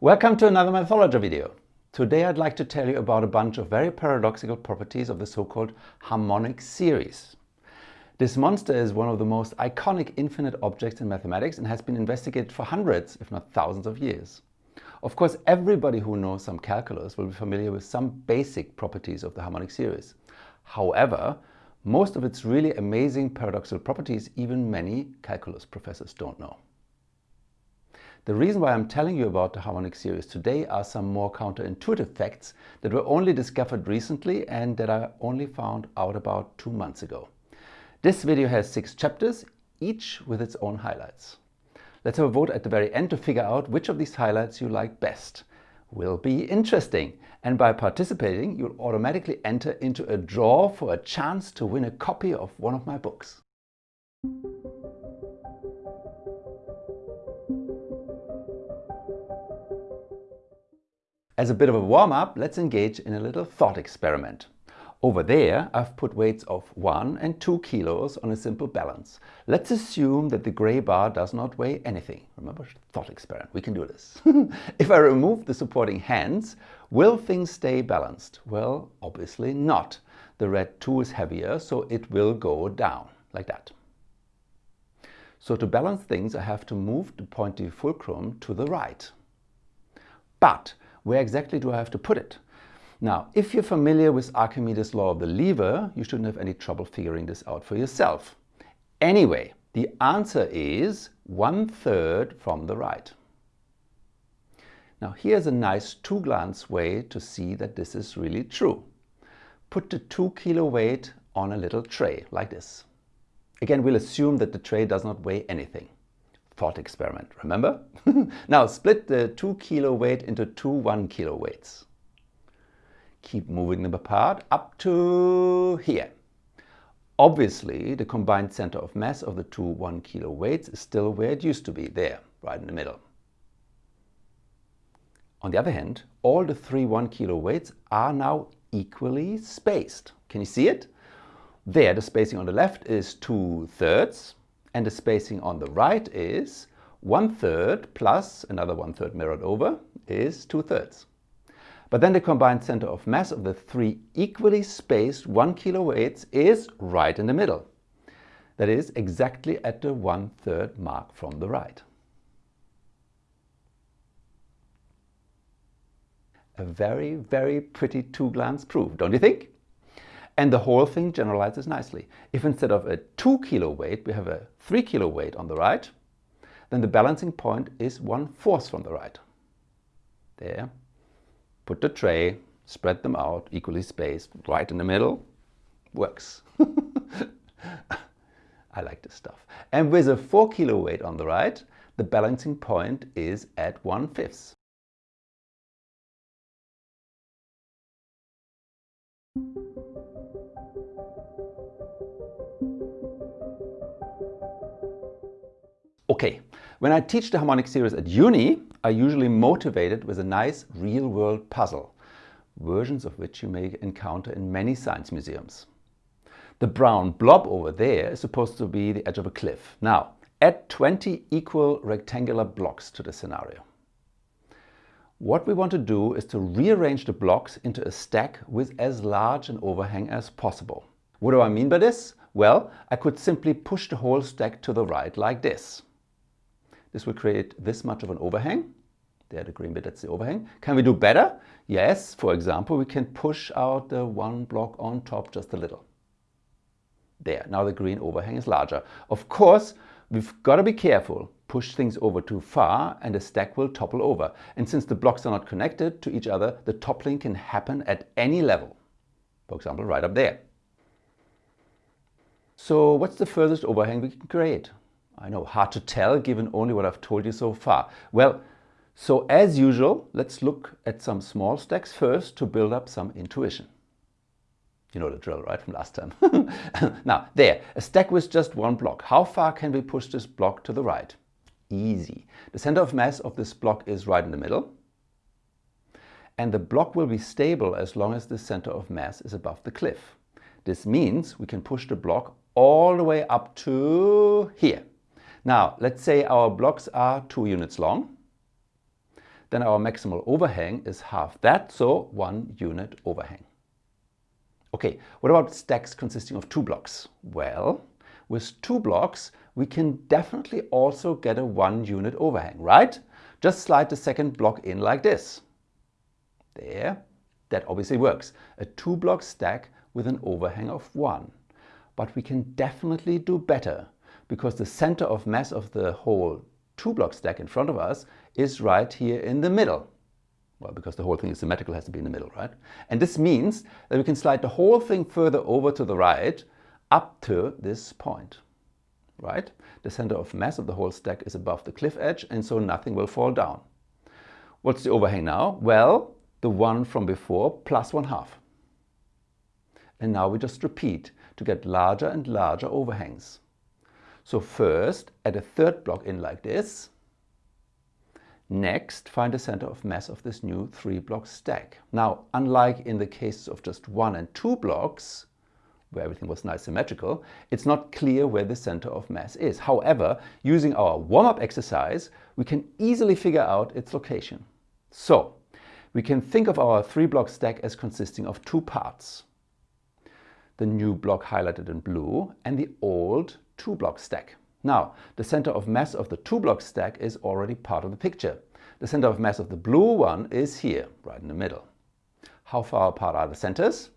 Welcome to another Mathologer video. Today I'd like to tell you about a bunch of very paradoxical properties of the so-called harmonic series. This monster is one of the most iconic infinite objects in mathematics and has been investigated for hundreds, if not thousands of years. Of course, everybody who knows some calculus will be familiar with some basic properties of the harmonic series. However, most of its really amazing paradoxical properties even many calculus professors don't know. The reason why I'm telling you about the harmonic series today are some more counterintuitive facts that were only discovered recently and that I only found out about two months ago. This video has six chapters, each with its own highlights. Let's have a vote at the very end to figure out which of these highlights you like best. Will be interesting. And by participating, you'll automatically enter into a draw for a chance to win a copy of one of my books. As a bit of a warm-up, let's engage in a little thought experiment. Over there, I've put weights of 1 and 2 kilos on a simple balance. Let's assume that the gray bar does not weigh anything. Remember, thought experiment, we can do this. if I remove the supporting hands, will things stay balanced? Well, obviously not. The red 2 is heavier, so it will go down, like that. So to balance things, I have to move the pointy fulcrum to the right. But where exactly do I have to put it? Now, if you're familiar with Archimedes' law of the lever, you shouldn't have any trouble figuring this out for yourself. Anyway, the answer is one third from the right. Now here's a nice two-glance way to see that this is really true. Put the two kilo weight on a little tray like this. Again, we'll assume that the tray does not weigh anything thought experiment, remember? now split the 2 kilo weight into two 1 kilo weights. Keep moving them apart up to here. Obviously, the combined center of mass of the two 1 kilo weights is still where it used to be, there, right in the middle. On the other hand, all the three 1 kilo weights are now equally spaced. Can you see it? There, the spacing on the left is 2 thirds, and the spacing on the right is one third plus another one third mirrored over is two thirds. But then the combined center of mass of the three equally spaced one kilo weights is right in the middle. That is exactly at the one third mark from the right. A very, very pretty two-glance proof, don't you think? And the whole thing generalizes nicely. If instead of a 2 kilo weight we have a 3 kilo weight on the right, then the balancing point is one fourth from the right. There. Put the tray, spread them out, equally spaced, right in the middle. Works. I like this stuff. And with a 4 kilo weight on the right, the balancing point is at 1 fifth. Okay, when I teach the harmonic series at uni, I usually motivate it with a nice real-world puzzle, versions of which you may encounter in many science museums. The brown blob over there is supposed to be the edge of a cliff. Now, add 20 equal rectangular blocks to the scenario. What we want to do is to rearrange the blocks into a stack with as large an overhang as possible. What do I mean by this? Well, I could simply push the whole stack to the right like this. This will create this much of an overhang. There, the green bit, that's the overhang. Can we do better? Yes, for example, we can push out the one block on top just a little. There, now the green overhang is larger. Of course, we've got to be careful. Push things over too far and the stack will topple over. And since the blocks are not connected to each other, the toppling can happen at any level. For example, right up there. So what's the furthest overhang we can create? I know, hard to tell given only what I've told you so far. Well, so as usual, let's look at some small stacks first to build up some intuition. You know the drill, right, from last time. now, there, a stack with just one block. How far can we push this block to the right? Easy. The center of mass of this block is right in the middle. And the block will be stable as long as the center of mass is above the cliff. This means we can push the block all the way up to here. Now, let's say our blocks are two units long. then our maximal overhang is half that, so one unit overhang. Okay, what about stacks consisting of two blocks? Well, with two blocks, we can definitely also get a one unit overhang, right? Just slide the second block in like this. There, that obviously works. A two block stack with an overhang of one. But we can definitely do better because the center of mass of the whole two block stack in front of us is right here in the middle. Well, because the whole thing is symmetrical, has to be in the middle, right? And this means that we can slide the whole thing further over to the right up to this point, right? The center of mass of the whole stack is above the cliff edge and so nothing will fall down. What's the overhang now? Well, the one from before plus one half. And now we just repeat to get larger and larger overhangs. So first add a third block in like this, Next, find the center of mass of this new three block stack. Now, unlike in the cases of just one and two blocks, where everything was nice and symmetrical, it's not clear where the center of mass is. However, using our warm-up exercise, we can easily figure out its location. So, we can think of our three block stack as consisting of two parts. The new block highlighted in blue and the old two block stack. Now, the center of mass of the two block stack is already part of the picture. The center of mass of the blue one is here, right in the middle. How far apart are the centers?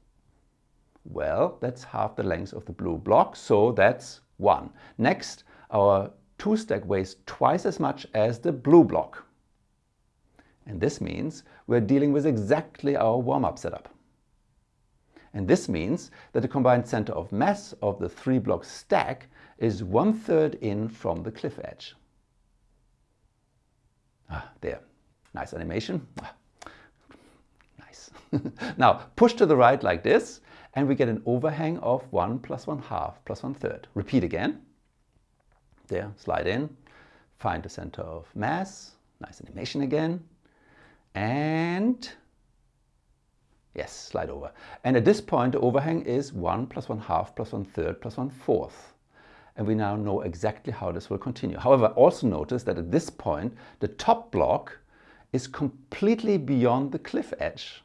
Well, that's half the length of the blue block, so that's 1. Next, our 2 stack weighs twice as much as the blue block. And this means we're dealing with exactly our warm-up setup. And this means that the combined center of mass of the three block stack is one third in from the cliff edge. Ah, there, nice animation. Ah, nice. now push to the right like this and we get an overhang of 1 plus 1 half plus 1 third. Repeat again. There, slide in, find the center of mass, nice animation again, and yes, slide over. And at this point the overhang is 1 plus 1 half plus 1 third plus 1 fourth and we now know exactly how this will continue. However, also notice that at this point, the top block is completely beyond the cliff edge.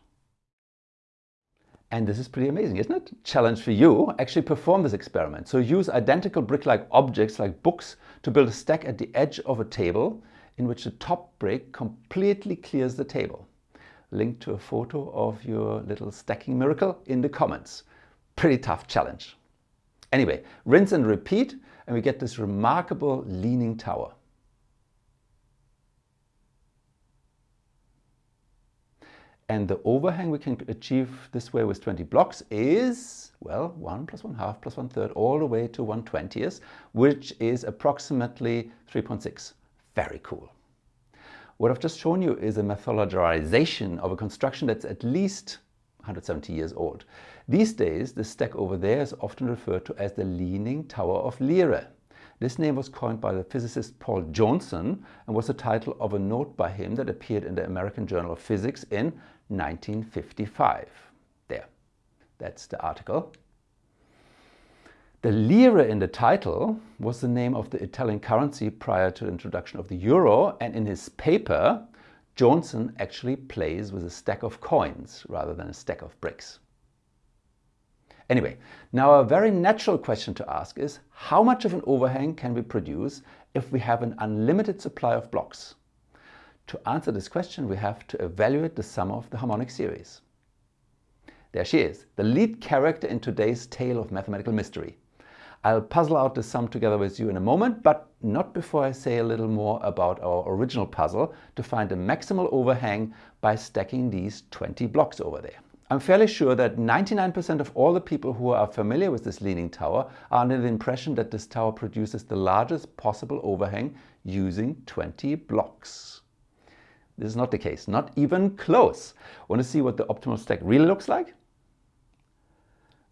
And this is pretty amazing, isn't it? Challenge for you, actually perform this experiment. So use identical brick-like objects like books to build a stack at the edge of a table in which the top brick completely clears the table. Link to a photo of your little stacking miracle in the comments. Pretty tough challenge. Anyway, rinse and repeat and we get this remarkable leaning tower. And the overhang we can achieve this way with 20 blocks is, well, 1 plus 1 half plus 1 third all the way to 1 20th, which is approximately 3.6. Very cool. What I've just shown you is a Mathologerization of a construction that's at least 170 years old. These days, the stack over there is often referred to as the Leaning Tower of Lyra. This name was coined by the physicist Paul Johnson and was the title of a note by him that appeared in the American Journal of Physics in 1955. There, that's the article. The lira in the title was the name of the Italian currency prior to the introduction of the euro and in his paper Johnson actually plays with a stack of coins rather than a stack of bricks. Anyway, now a very natural question to ask is how much of an overhang can we produce if we have an unlimited supply of blocks? To answer this question we have to evaluate the sum of the harmonic series. There she is, the lead character in today's tale of mathematical mystery. I'll puzzle out the sum together with you in a moment, but not before I say a little more about our original puzzle to find the maximal overhang by stacking these 20 blocks over there. I'm fairly sure that 99% of all the people who are familiar with this leaning tower are under the impression that this tower produces the largest possible overhang using 20 blocks. This is not the case, not even close. Want to see what the optimal stack really looks like?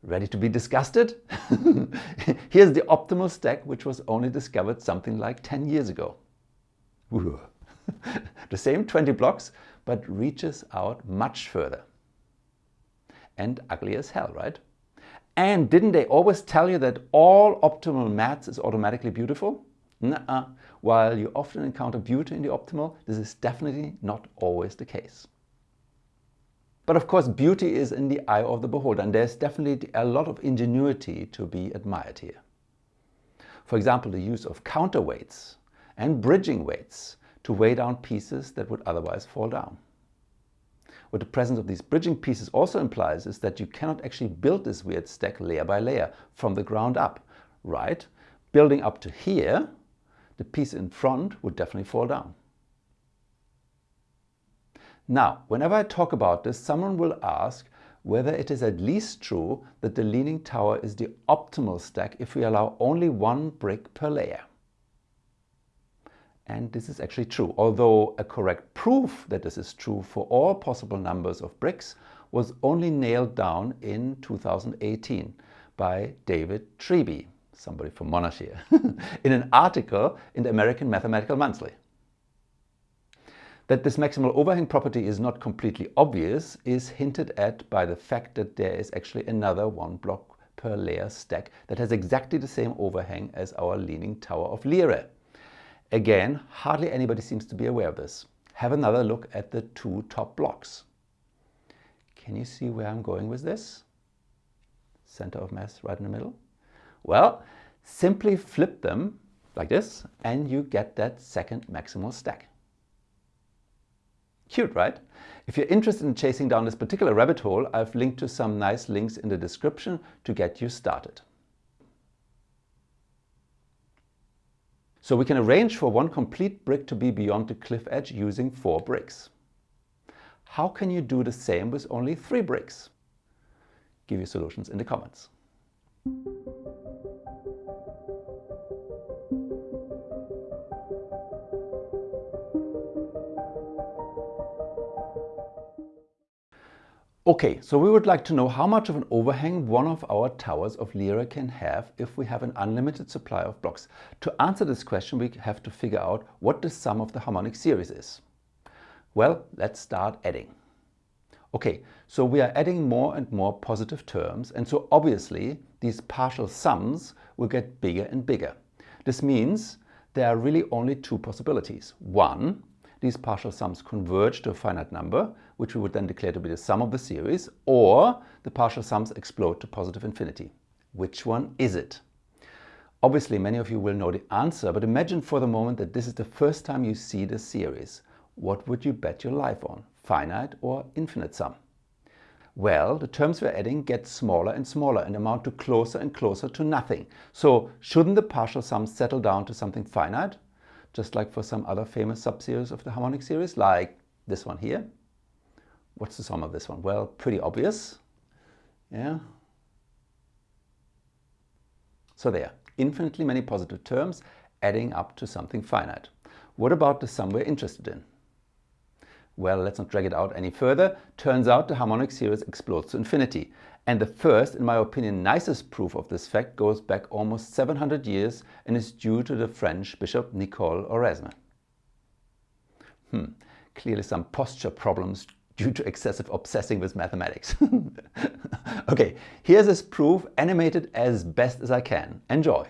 Ready to be disgusted? Here's the optimal stack which was only discovered something like 10 years ago. the same 20 blocks but reaches out much further. And ugly as hell, right? And didn't they always tell you that all optimal maths is automatically beautiful? Nuh-uh. While you often encounter beauty in the optimal, this is definitely not always the case. But of course beauty is in the eye of the beholder and there's definitely a lot of ingenuity to be admired here. For example, the use of counterweights and bridging weights to weigh down pieces that would otherwise fall down. What the presence of these bridging pieces also implies is that you cannot actually build this weird stack layer by layer from the ground up, right? Building up to here, the piece in front would definitely fall down. Now, whenever I talk about this, someone will ask whether it is at least true that the Leaning Tower is the optimal stack if we allow only one brick per layer. And this is actually true, although a correct proof that this is true for all possible numbers of bricks was only nailed down in 2018 by David Treeby, somebody from Monash here, in an article in the American Mathematical Monthly. That this maximal overhang property is not completely obvious is hinted at by the fact that there is actually another one block per layer stack that has exactly the same overhang as our leaning tower of Lyra. Again, hardly anybody seems to be aware of this. Have another look at the two top blocks. Can you see where I'm going with this? Center of mass right in the middle. Well, simply flip them like this and you get that second maximal stack. Cute, right? If you're interested in chasing down this particular rabbit hole, I've linked to some nice links in the description to get you started. So we can arrange for one complete brick to be beyond the cliff edge using four bricks. How can you do the same with only three bricks? Give your solutions in the comments. Okay, so we would like to know how much of an overhang one of our towers of Lyra can have if we have an unlimited supply of blocks. To answer this question we have to figure out what the sum of the harmonic series is. Well, let's start adding. Okay, so we are adding more and more positive terms and so obviously these partial sums will get bigger and bigger. This means there are really only two possibilities. One, these partial sums converge to a finite number, which we would then declare to be the sum of the series, or the partial sums explode to positive infinity. Which one is it? Obviously, many of you will know the answer, but imagine for the moment that this is the first time you see the series. What would you bet your life on, finite or infinite sum? Well, the terms we're adding get smaller and smaller and amount to closer and closer to nothing. So shouldn't the partial sums settle down to something finite? Just like for some other famous subseries of the harmonic series, like this one here. What's the sum of this one? Well, pretty obvious. Yeah. So there, infinitely many positive terms adding up to something finite. What about the sum we're interested in? Well, let's not drag it out any further. Turns out the harmonic series explodes to infinity. And the first, in my opinion, nicest proof of this fact goes back almost 700 years and is due to the French bishop Nicole Oresme. Hmm, clearly some posture problems due to excessive obsessing with mathematics. okay, here's this proof animated as best as I can. Enjoy!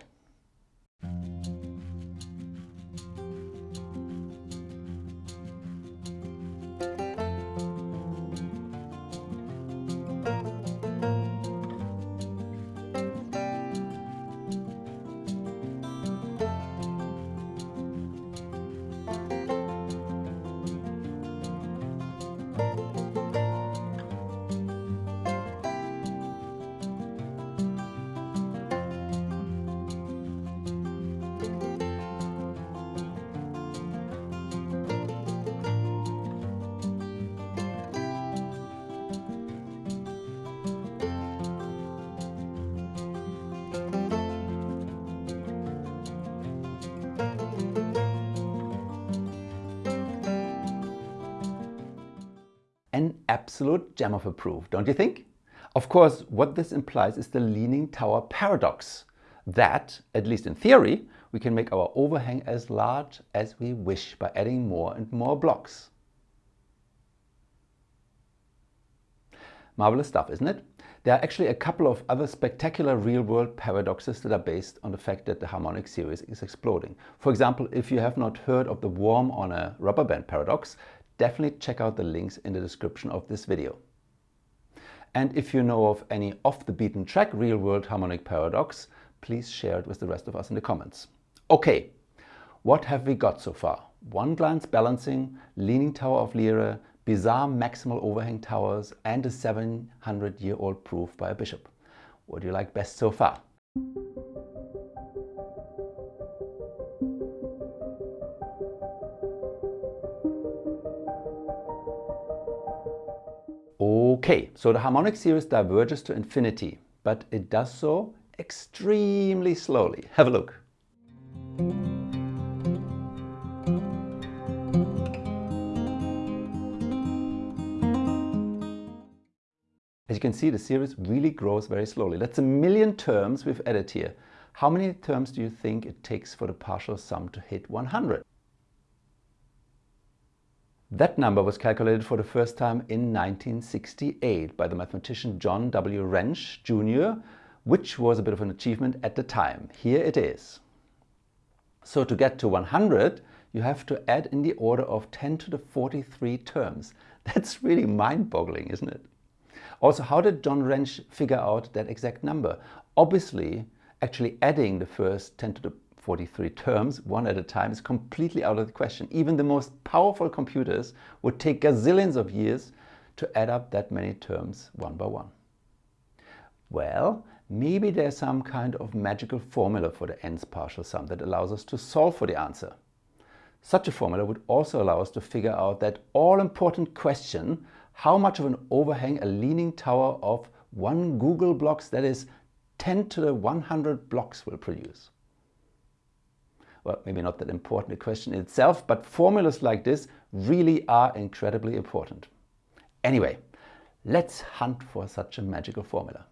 An absolute gem of a proof, don't you think? Of course, what this implies is the leaning tower paradox. That, at least in theory, we can make our overhang as large as we wish by adding more and more blocks. Marvelous stuff, isn't it? There are actually a couple of other spectacular real-world paradoxes that are based on the fact that the harmonic series is exploding. For example, if you have not heard of the worm on a rubber band paradox, definitely check out the links in the description of this video. And if you know of any off the beaten track real-world harmonic paradox, please share it with the rest of us in the comments. Okay, what have we got so far? One glance balancing, leaning tower of Lyra, bizarre maximal overhang towers and a 700 year old proof by a bishop. What do you like best so far? Okay, so the harmonic series diverges to infinity, but it does so extremely slowly. Have a look. As you can see, the series really grows very slowly. That's a million terms we've added here. How many terms do you think it takes for the partial sum to hit 100? That number was calculated for the first time in 1968 by the mathematician John W. Wrench, Jr., which was a bit of an achievement at the time. Here it is. So to get to 100, you have to add in the order of 10 to the 43 terms. That's really mind-boggling, isn't it? Also, how did John Wrench figure out that exact number? Obviously, actually adding the first 10 to the 43 terms one at a time is completely out of the question. Even the most powerful computers would take gazillions of years to add up that many terms one by one. Well, maybe there's some kind of magical formula for the nth partial sum that allows us to solve for the answer. Such a formula would also allow us to figure out that all-important question how much of an overhang a leaning tower of one googol blocks, that is 10 to the 100 blocks will produce. Well, maybe not that important a question itself, but formulas like this really are incredibly important. Anyway, let's hunt for such a magical formula.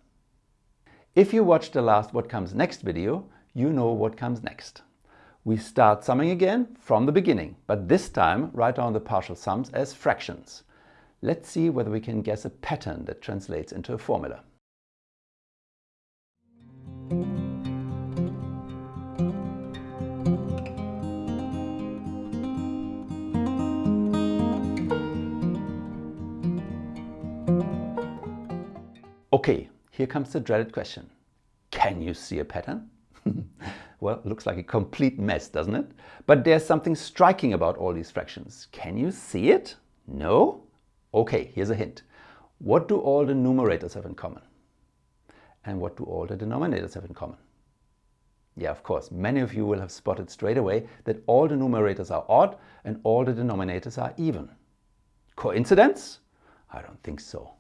If you watched the last What Comes Next video, you know what comes next. We start summing again from the beginning, but this time write down the partial sums as fractions. Let's see whether we can guess a pattern that translates into a formula. Here comes the dreaded question. Can you see a pattern? well, looks like a complete mess, doesn't it? But there's something striking about all these fractions. Can you see it? No? Okay, here's a hint. What do all the numerators have in common? And what do all the denominators have in common? Yeah, of course, many of you will have spotted straight away that all the numerators are odd and all the denominators are even. Coincidence? I don't think so.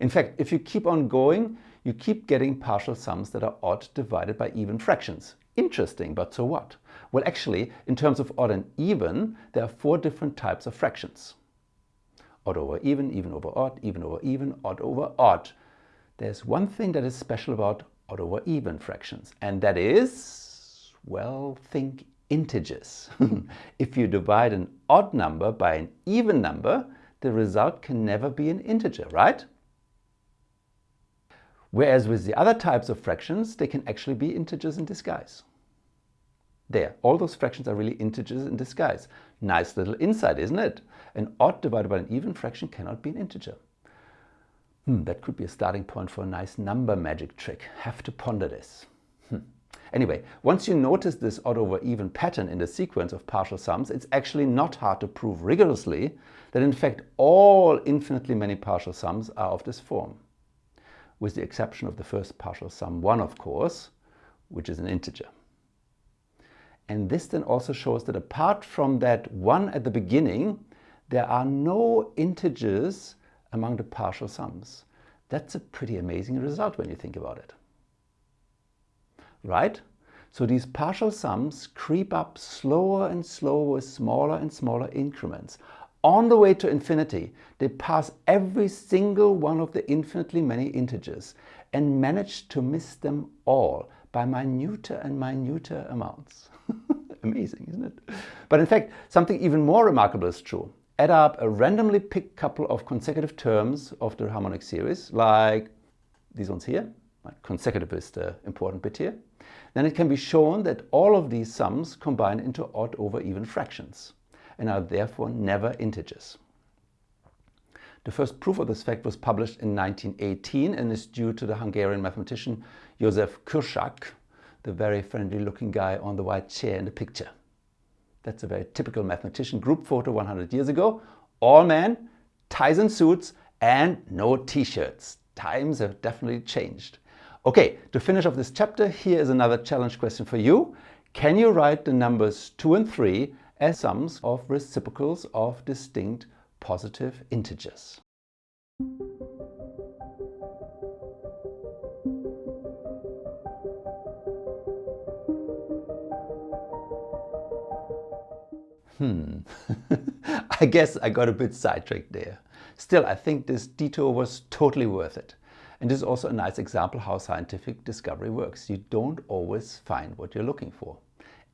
In fact, if you keep on going, you keep getting partial sums that are odd divided by even fractions. Interesting, but so what? Well, actually, in terms of odd and even, there are four different types of fractions odd over even, even over odd, even over even, odd over odd. There's one thing that is special about odd over even fractions, and that is, well, think integers. if you divide an odd number by an even number, the result can never be an integer, right? Whereas with the other types of fractions, they can actually be integers in disguise. There, all those fractions are really integers in disguise. Nice little insight, isn't it? An odd divided by an even fraction cannot be an integer. Hmm, that could be a starting point for a nice number magic trick. Have to ponder this. Hmm. Anyway, once you notice this odd over even pattern in the sequence of partial sums, it's actually not hard to prove rigorously that in fact all infinitely many partial sums are of this form. With the exception of the first partial sum 1, of course, which is an integer. And this then also shows that apart from that one at the beginning, there are no integers among the partial sums. That's a pretty amazing result when you think about it. Right? So these partial sums creep up slower and slower with smaller and smaller increments. On the way to infinity, they pass every single one of the infinitely many integers and manage to miss them all by minuter and minuter amounts. Amazing, isn't it? But in fact, something even more remarkable is true. Add up a randomly picked couple of consecutive terms of the harmonic series, like these ones here, consecutive is the important bit here, then it can be shown that all of these sums combine into odd over even fractions and are therefore never integers. The first proof of this fact was published in 1918 and is due to the Hungarian mathematician Josef Kürschák, the very friendly looking guy on the white chair in the picture. That's a very typical mathematician group photo 100 years ago. All men, ties and suits and no t-shirts. Times have definitely changed. Okay, to finish off this chapter, here is another challenge question for you. Can you write the numbers 2 and 3 as sums of reciprocals of distinct positive integers? Hmm, I guess I got a bit sidetracked there. Still, I think this detour was totally worth it. And this is also a nice example how scientific discovery works. You don't always find what you're looking for.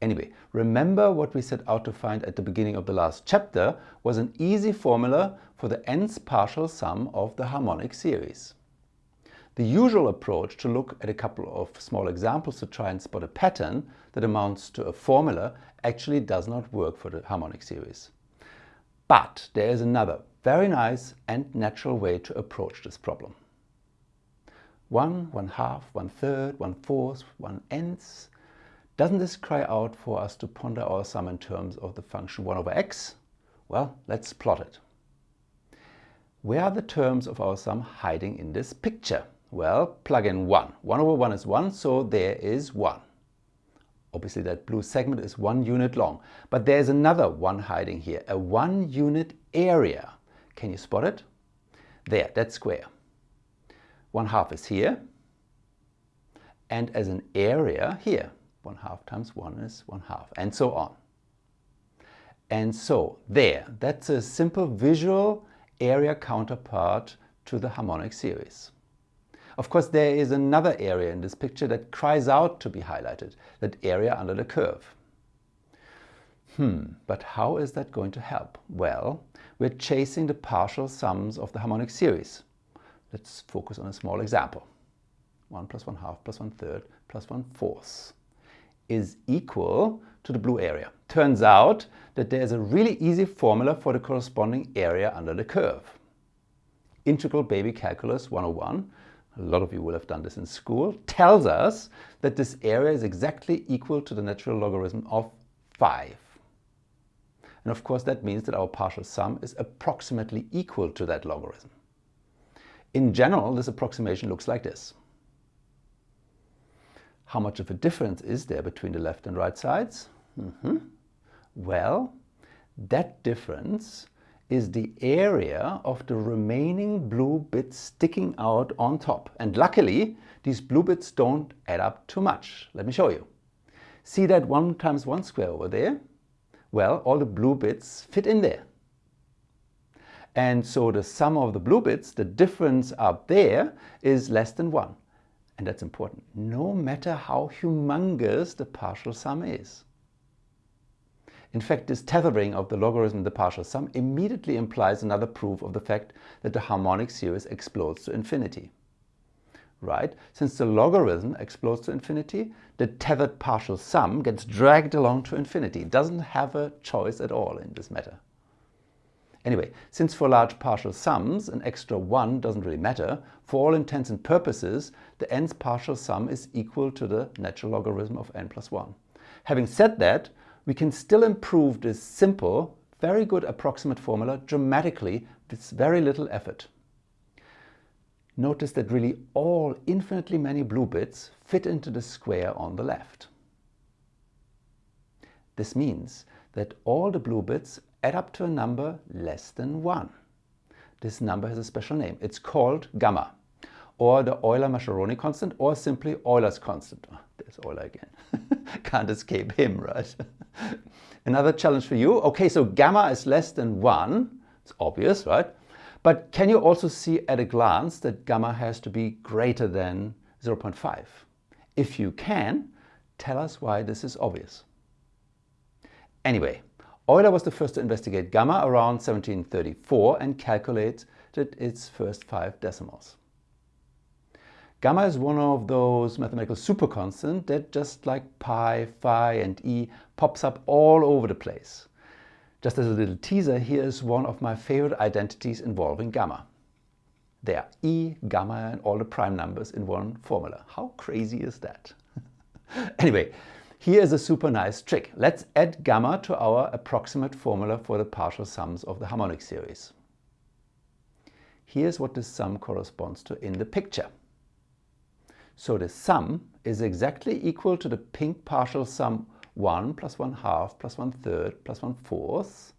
Anyway, remember what we set out to find at the beginning of the last chapter was an easy formula for the nth partial sum of the harmonic series. The usual approach to look at a couple of small examples to try and spot a pattern that amounts to a formula actually does not work for the harmonic series. But there is another very nice and natural way to approach this problem. One, one half, one third, one fourth, one nth. Doesn't this cry out for us to ponder our sum in terms of the function 1 over x? Well, let's plot it. Where are the terms of our sum hiding in this picture? Well, plug in 1. 1 over 1 is 1, so there is 1. Obviously that blue segment is one unit long, but there's another one hiding here, a one unit area. Can you spot it? There, that square. One half is here, and as an area here, one half times one is one half, and so on. And so there, that's a simple visual area counterpart to the harmonic series. Of course, there is another area in this picture that cries out to be highlighted, that area under the curve. Hmm, but how is that going to help? Well, we're chasing the partial sums of the harmonic series. Let's focus on a small example. 1 plus 1 half plus 1 third plus 1 fourth is equal to the blue area. Turns out that there's a really easy formula for the corresponding area under the curve. Integral baby calculus 101 a lot of you will have done this in school, tells us that this area is exactly equal to the natural logarithm of 5. And of course that means that our partial sum is approximately equal to that logarithm. In general, this approximation looks like this. How much of a difference is there between the left and right sides? Mm -hmm. Well, that difference is the area of the remaining blue bits sticking out on top. And luckily, these blue bits don't add up too much. Let me show you. See that 1 times 1 square over there? Well, all the blue bits fit in there. And so the sum of the blue bits, the difference up there, is less than 1. And that's important, no matter how humongous the partial sum is. In fact, this tethering of the logarithm the partial sum immediately implies another proof of the fact that the harmonic series explodes to infinity. Right? Since the logarithm explodes to infinity, the tethered partial sum gets dragged along to infinity. It doesn't have a choice at all in this matter. Anyway, since for large partial sums an extra 1 doesn't really matter, for all intents and purposes the nth partial sum is equal to the natural logarithm of n plus 1. Having said that, we can still improve this simple, very good approximate formula dramatically with very little effort. Notice that really all infinitely many blue bits fit into the square on the left. This means that all the blue bits add up to a number less than 1. This number has a special name. It's called gamma, or the Euler-Mascheroni constant, or simply Euler's constant. Oh, there's Euler again. Can't escape him, right? Another challenge for you. Okay, so gamma is less than 1. It's obvious, right? But can you also see at a glance that gamma has to be greater than 0.5? If you can, tell us why this is obvious. Anyway, Euler was the first to investigate gamma around 1734 and calculated its first five decimals. Gamma is one of those mathematical superconstants that just like pi, phi and e pops up all over the place. Just as a little teaser, here is one of my favorite identities involving gamma. There are e, gamma and all the prime numbers in one formula. How crazy is that? anyway, here is a super nice trick. Let's add gamma to our approximate formula for the partial sums of the harmonic series. Here's what the sum corresponds to in the picture. So the sum is exactly equal to the pink partial sum 1 plus 1 half plus 1 third plus 1 fourth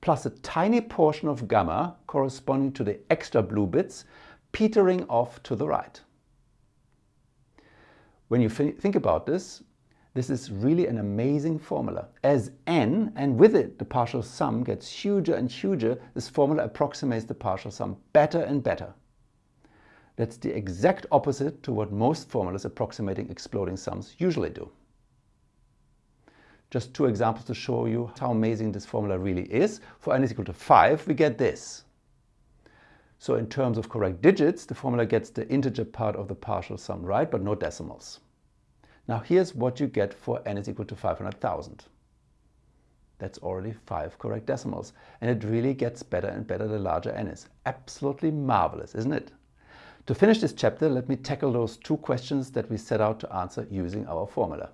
plus a tiny portion of gamma corresponding to the extra blue bits petering off to the right. When you think about this, this is really an amazing formula. As n and with it the partial sum gets huger and huger, this formula approximates the partial sum better and better. That's the exact opposite to what most formulas approximating exploding sums usually do. Just two examples to show you how amazing this formula really is. For n is equal to 5, we get this. So in terms of correct digits, the formula gets the integer part of the partial sum right, but no decimals. Now here's what you get for n is equal to 500,000. That's already five correct decimals. And it really gets better and better the larger n is. Absolutely marvelous, isn't it? To finish this chapter, let me tackle those two questions that we set out to answer using our formula.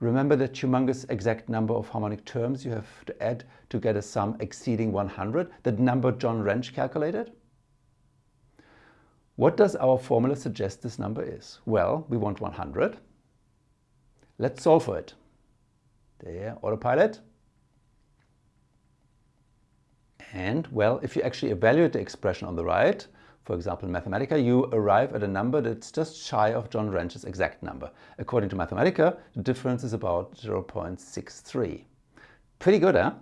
Remember the humongous exact number of harmonic terms you have to add to get a sum exceeding 100, that number John Wrench calculated? What does our formula suggest this number is? Well, we want 100. Let's solve for it. There, autopilot. And, well, if you actually evaluate the expression on the right, for example, in Mathematica, you arrive at a number that's just shy of John Wrench's exact number. According to Mathematica, the difference is about 0.63. Pretty good, huh?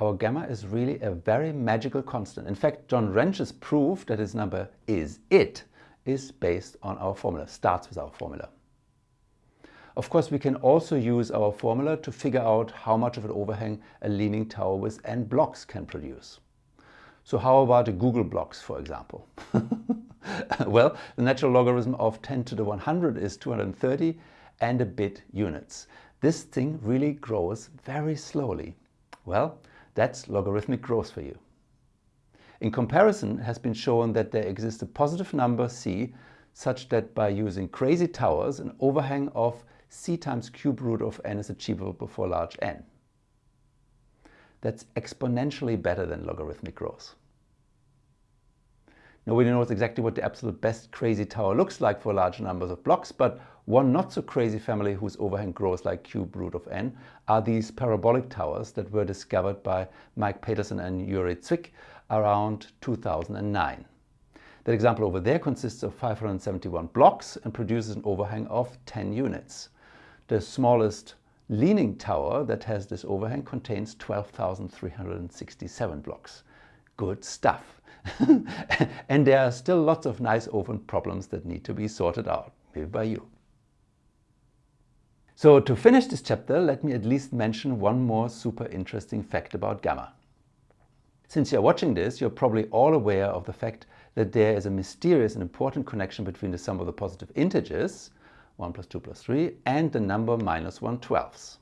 Our gamma is really a very magical constant. In fact, John Wrench's proof that his number is it is based on our formula, starts with our formula. Of course, we can also use our formula to figure out how much of an overhang a leaning tower with n blocks can produce. So how about the googol blocks, for example? well, the natural logarithm of 10 to the 100 is 230 and a bit units. This thing really grows very slowly. Well, that's logarithmic growth for you. In comparison, it has been shown that there exists a positive number c such that by using crazy towers, an overhang of c times cube root of n is achievable for large n that's exponentially better than logarithmic growth. Nobody knows exactly what the absolute best crazy tower looks like for large numbers of blocks, but one not so crazy family whose overhang grows like cube root of n are these parabolic towers that were discovered by Mike Paterson and Uri Zwick around 2009. That example over there consists of 571 blocks and produces an overhang of 10 units. The smallest leaning tower that has this overhang contains 12,367 blocks. Good stuff. and there are still lots of nice open problems that need to be sorted out, maybe by you. So to finish this chapter, let me at least mention one more super interesting fact about gamma. Since you're watching this, you're probably all aware of the fact that there is a mysterious and important connection between the sum of the positive integers 1 plus 2 plus 3, and the number minus 1 twelfths.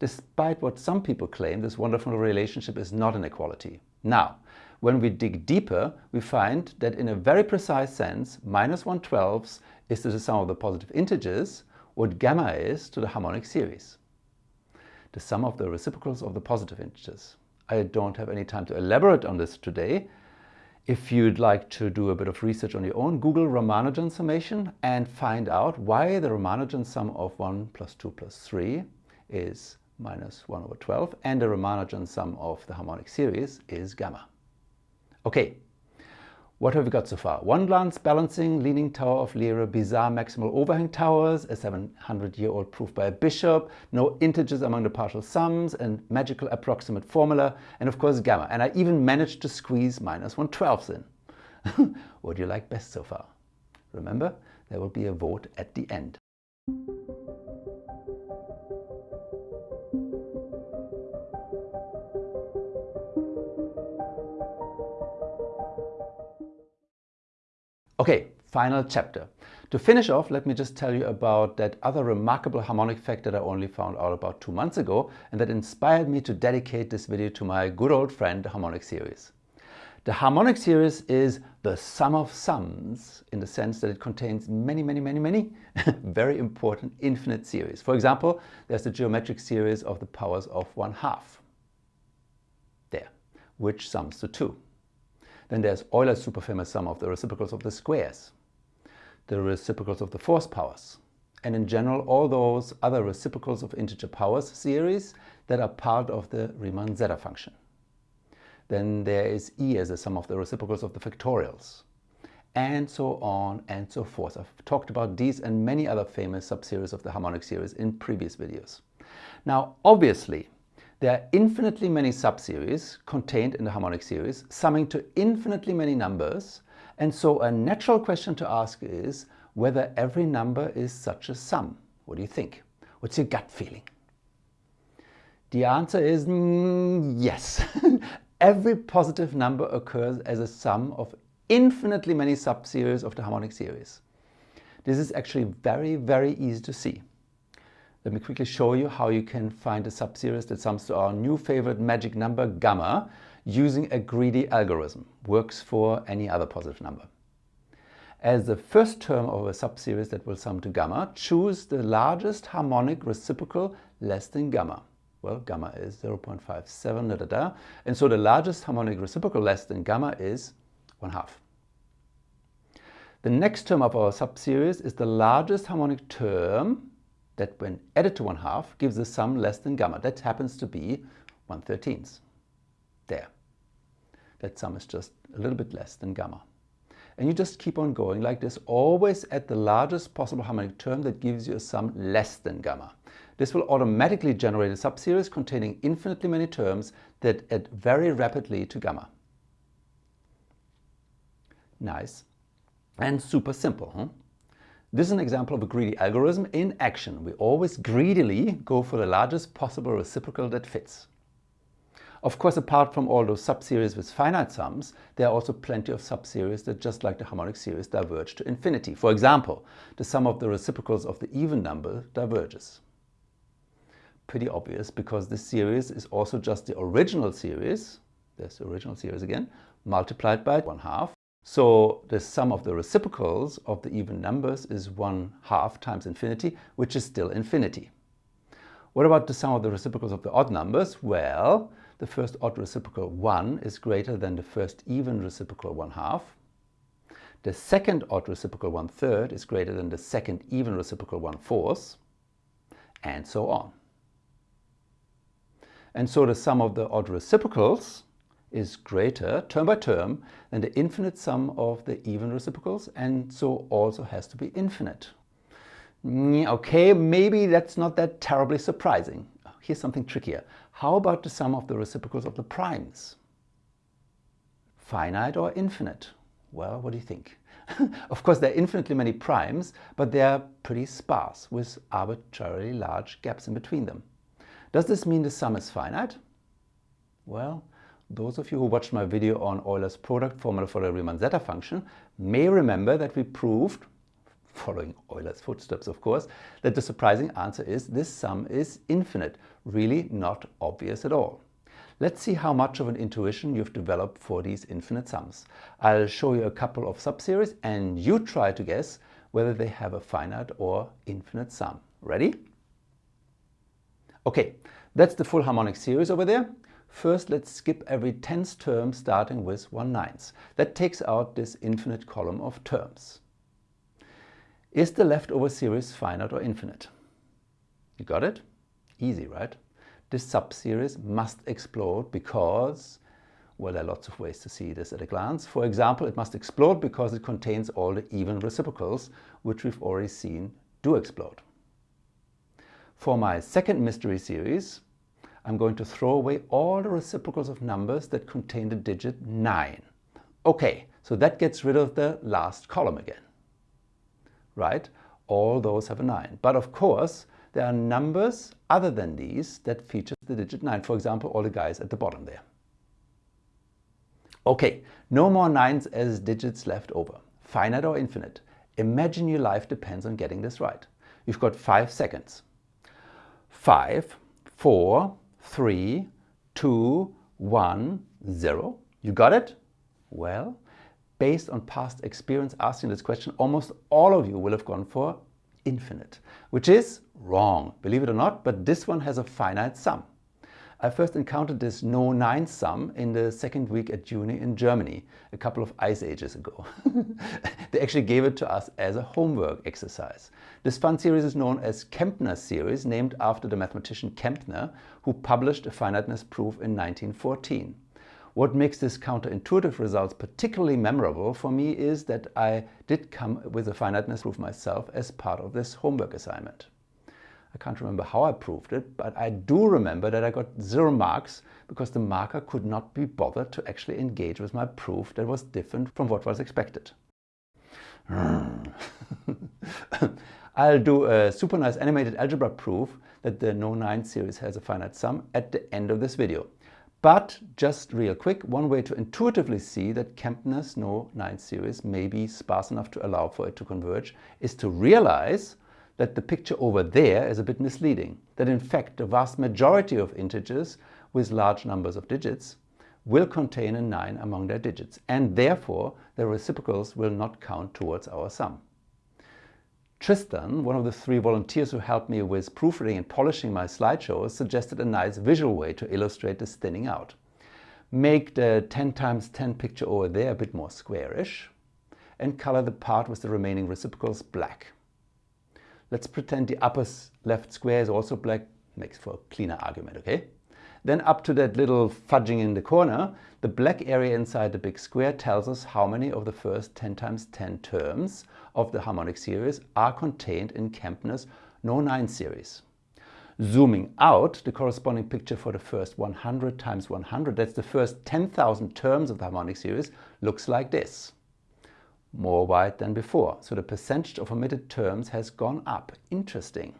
Despite what some people claim, this wonderful relationship is not an equality. Now, when we dig deeper, we find that in a very precise sense, minus 1 twelfths is the sum of the positive integers what gamma is to the harmonic series. The sum of the reciprocals of the positive integers. I don't have any time to elaborate on this today, if you'd like to do a bit of research on your own, Google Ramanujan summation and find out why the Ramanujan sum of 1 plus 2 plus 3 is minus 1 over 12 and the Ramanujan sum of the harmonic series is gamma. Okay, what have we got so far? One glance balancing, leaning tower of Lyra, bizarre maximal overhang towers, a 700-year-old proof by a bishop, no integers among the partial sums, and magical approximate formula, and of course gamma. And I even managed to squeeze minus 1 12ths in. what do you like best so far? Remember, there will be a vote at the end. Okay, final chapter. To finish off, let me just tell you about that other remarkable harmonic fact that I only found out about two months ago and that inspired me to dedicate this video to my good old friend, the harmonic series. The harmonic series is the sum of sums in the sense that it contains many, many, many, many very important infinite series. For example, there's the geometric series of the powers of one half there, which sums to 2. Then there's Euler's super famous sum of the reciprocals of the squares the reciprocals of the force powers, and in general all those other reciprocals of integer powers series that are part of the Riemann zeta function. Then there is E as a sum of the reciprocals of the factorials, and so on and so forth. I've talked about these and many other famous subseries of the harmonic series in previous videos. Now obviously there are infinitely many subseries contained in the harmonic series summing to infinitely many numbers and so a natural question to ask is whether every number is such a sum. What do you think? What's your gut feeling? The answer is mm, yes. every positive number occurs as a sum of infinitely many subseries of the harmonic series. This is actually very, very easy to see. Let me quickly show you how you can find a subseries that sums to our new favorite magic number gamma using a greedy algorithm. Works for any other positive number. As the first term of a subseries that will sum to gamma, choose the largest harmonic reciprocal less than gamma. Well, gamma is 0.57, da, da, da. And so the largest harmonic reciprocal less than gamma is 1 half. The next term of our subseries is the largest harmonic term that when added to 1 half gives a sum less than gamma. That happens to be 1 13th. There. That sum is just a little bit less than gamma. And you just keep on going like this, always at the largest possible harmonic term that gives you a sum less than gamma. This will automatically generate a subseries containing infinitely many terms that add very rapidly to gamma. Nice and super simple. Huh? This is an example of a greedy algorithm in action. We always greedily go for the largest possible reciprocal that fits. Of course, apart from all those subseries with finite sums, there are also plenty of subseries that, just like the harmonic series, diverge to infinity. For example, the sum of the reciprocals of the even number diverges. Pretty obvious, because this series is also just the original series, there's the original series again, multiplied by 1 half. So the sum of the reciprocals of the even numbers is 1 half times infinity, which is still infinity. What about the sum of the reciprocals of the odd numbers? Well, the first odd reciprocal 1 is greater than the first even reciprocal 1 half. The second odd reciprocal 1 third is greater than the second even reciprocal 1 fourth, and so on. And so the sum of the odd reciprocals is greater, term by term, than the infinite sum of the even reciprocals, and so also has to be infinite. Mm, okay, maybe that's not that terribly surprising. Here's something trickier. How about the sum of the reciprocals of the primes? Finite or infinite? Well, what do you think? of course, there are infinitely many primes, but they are pretty sparse with arbitrarily large gaps in between them. Does this mean the sum is finite? Well, those of you who watched my video on Euler's product formula for the Riemann zeta function may remember that we proved following Euler's footsteps of course, that the surprising answer is this sum is infinite, really not obvious at all. Let's see how much of an intuition you've developed for these infinite sums. I'll show you a couple of subseries and you try to guess whether they have a finite or infinite sum. Ready? Okay, that's the full harmonic series over there. First, let's skip every tenth term starting with 1 ninth. That takes out this infinite column of terms. Is the leftover series finite or infinite? You got it? Easy, right? This subseries must explode because, well, there are lots of ways to see this at a glance. For example, it must explode because it contains all the even reciprocals, which we've already seen do explode. For my second mystery series, I'm going to throw away all the reciprocals of numbers that contain the digit 9. Okay, so that gets rid of the last column again right? All those have a 9. But of course, there are numbers other than these that feature the digit 9. For example, all the guys at the bottom there. Okay, no more 9s as digits left over. finite or infinite? Imagine your life depends on getting this right. You've got five seconds. Five, four, three, two, one, zero. You got it? Well, based on past experience asking this question, almost all of you will have gone for infinite, which is wrong, believe it or not, but this one has a finite sum. I first encountered this no 9 sum in the second week at uni in Germany, a couple of ice ages ago. they actually gave it to us as a homework exercise. This fun series is known as Kempner series, named after the mathematician Kempner, who published a finiteness proof in 1914. What makes this counterintuitive results particularly memorable for me is that I did come with a finiteness proof myself as part of this homework assignment. I can't remember how I proved it, but I do remember that I got zero marks because the marker could not be bothered to actually engage with my proof that was different from what was expected. I'll do a super nice animated algebra proof that the No9 series has a finite sum at the end of this video. But just real quick, one way to intuitively see that Kempner's No9 series may be sparse enough to allow for it to converge is to realize that the picture over there is a bit misleading. That in fact the vast majority of integers with large numbers of digits will contain a 9 among their digits and therefore their reciprocals will not count towards our sum. Tristan, one of the three volunteers who helped me with proofreading and polishing my slideshows, suggested a nice visual way to illustrate this thinning out. Make the 10 times 10 picture over there a bit more squarish and color the part with the remaining reciprocals black. Let's pretend the upper left square is also black, makes for a cleaner argument, okay? Then up to that little fudging in the corner, the black area inside the big square tells us how many of the first 10 times 10 terms of the harmonic series are contained in Kempner's No9 series. Zooming out, the corresponding picture for the first 100 times 100, that's the first 10,000 terms of the harmonic series, looks like this. More white than before, so the percentage of omitted terms has gone up. Interesting.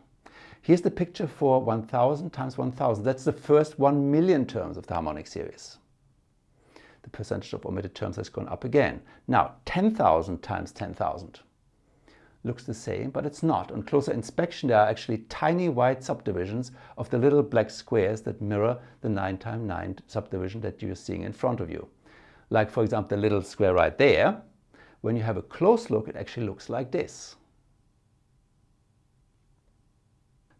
Here's the picture for 1000 times 1000. That's the first 1 million terms of the harmonic series. The percentage of omitted terms has gone up again. Now 10,000 times 10,000 looks the same, but it's not. On closer inspection, there are actually tiny white subdivisions of the little black squares that mirror the 9 times 9 subdivision that you're seeing in front of you. Like, for example, the little square right there. When you have a close look, it actually looks like this.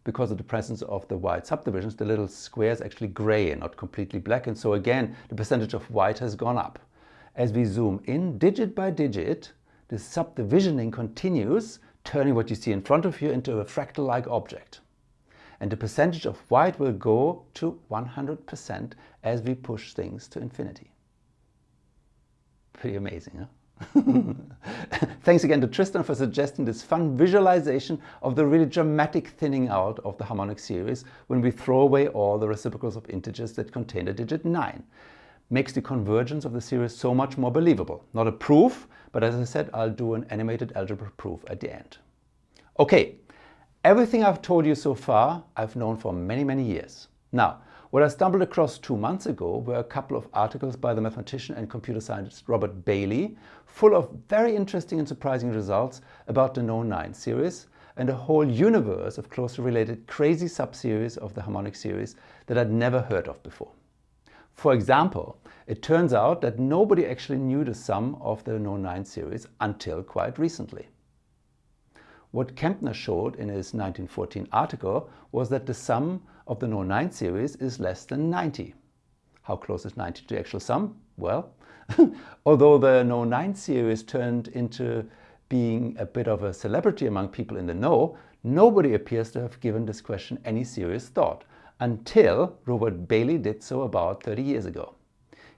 because of the presence of the white subdivisions, the little square is actually gray and not completely black. And so again, the percentage of white has gone up. As we zoom in digit by digit, the subdivisioning continues, turning what you see in front of you into a fractal-like object. And the percentage of white will go to 100% as we push things to infinity. Pretty amazing, huh? Thanks again to Tristan for suggesting this fun visualization of the really dramatic thinning out of the harmonic series when we throw away all the reciprocals of integers that contain the digit 9. Makes the convergence of the series so much more believable. Not a proof, but as I said, I'll do an animated algebra proof at the end. Okay, everything I've told you so far I've known for many, many years. Now, what I stumbled across two months ago were a couple of articles by the mathematician and computer scientist Robert Baillie, full of very interesting and surprising results about the No9 series and a whole universe of closely related crazy subseries of the harmonic series that I'd never heard of before. For example, it turns out that nobody actually knew the sum of the No9 series until quite recently. What Kempner showed in his 1914 article was that the sum of the No9 series is less than 90. How close is 90 to the actual sum? Well, although the No9 series turned into being a bit of a celebrity among people in the know, nobody appears to have given this question any serious thought until Robert Baillie did so about 30 years ago.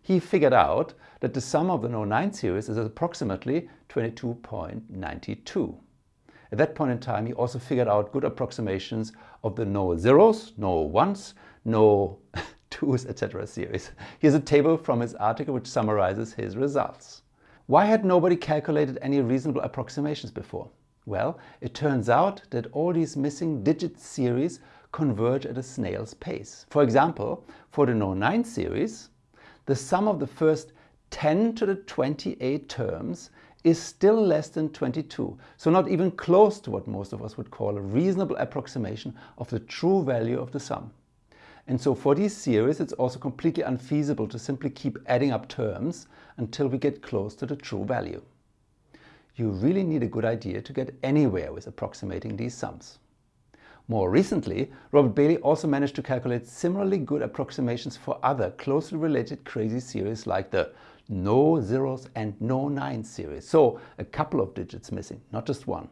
He figured out that the sum of the No9 series is approximately 22.92. At that point in time, he also figured out good approximations of the no zeros, no ones, no twos, etc. series. Here's a table from his article which summarizes his results. Why had nobody calculated any reasonable approximations before? Well, it turns out that all these missing digit series converge at a snail's pace. For example, for the No9 series, the sum of the first 10 to the 28 terms is still less than 22, so not even close to what most of us would call a reasonable approximation of the true value of the sum. And so for these series it's also completely unfeasible to simply keep adding up terms until we get close to the true value. You really need a good idea to get anywhere with approximating these sums. More recently, Robert Baillie also managed to calculate similarly good approximations for other closely related crazy series like the no zeros and no nines series. So a couple of digits missing, not just one.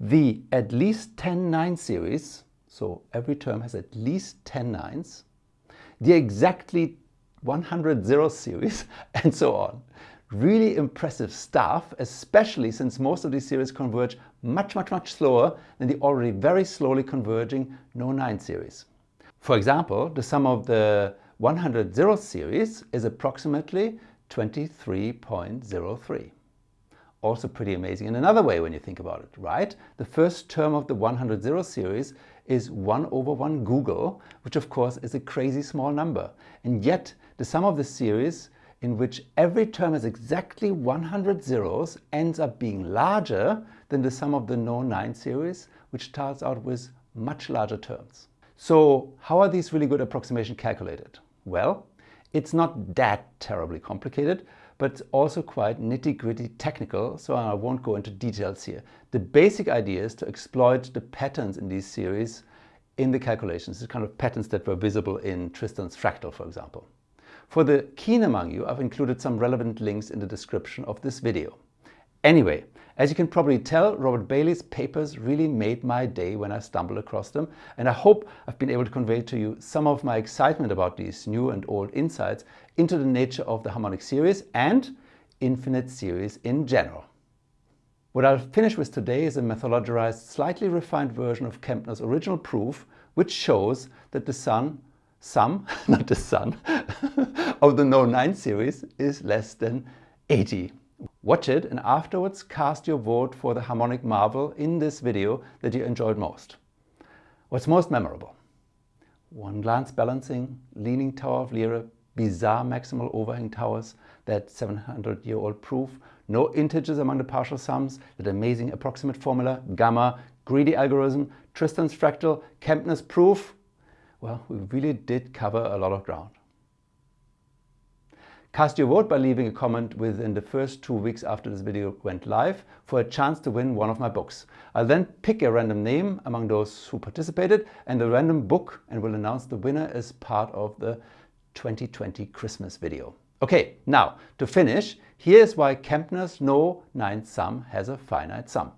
The at least 10 9 series, so every term has at least 10 nines. The exactly 100 zero series and so on. Really impressive stuff, especially since most of these series converge much, much, much slower than the already very slowly converging no 9 series. For example, the sum of the 100 zero series is approximately 23.03. Also pretty amazing in another way when you think about it, right? The first term of the 100 zero series is 1 over 1 googol, which of course is a crazy small number. And yet the sum of the series in which every term has exactly 100 zeros ends up being larger than the sum of the no 9 series, which starts out with much larger terms. So how are these really good approximations calculated? Well, it's not that terribly complicated, but also quite nitty-gritty technical, so I won't go into details here. The basic idea is to exploit the patterns in these series in the calculations, the kind of patterns that were visible in Tristan's fractal, for example. For the keen among you, I've included some relevant links in the description of this video. Anyway, as you can probably tell, Robert Baillie's papers really made my day when I stumbled across them and I hope I've been able to convey to you some of my excitement about these new and old insights into the nature of the harmonic series and infinite series in general. What I'll finish with today is a Mathologerized, slightly refined version of Kempner's original proof which shows that the sum, not the sun, of the no 9 series is less than 80. Watch it and afterwards cast your vote for the harmonic marvel in this video that you enjoyed most. What's most memorable? One glance balancing, leaning tower of lire, bizarre maximal overhang towers, that 700 year old proof, no integers among the partial sums, that amazing approximate formula, gamma, greedy algorithm, Tristan's fractal, Kempner's proof. Well, we really did cover a lot of ground. Cast your vote by leaving a comment within the first two weeks after this video went live for a chance to win one of my books. I'll then pick a random name among those who participated and a random book and will announce the winner as part of the 2020 Christmas video. Okay, now to finish, here's why Kempner's no ninth sum has a finite sum.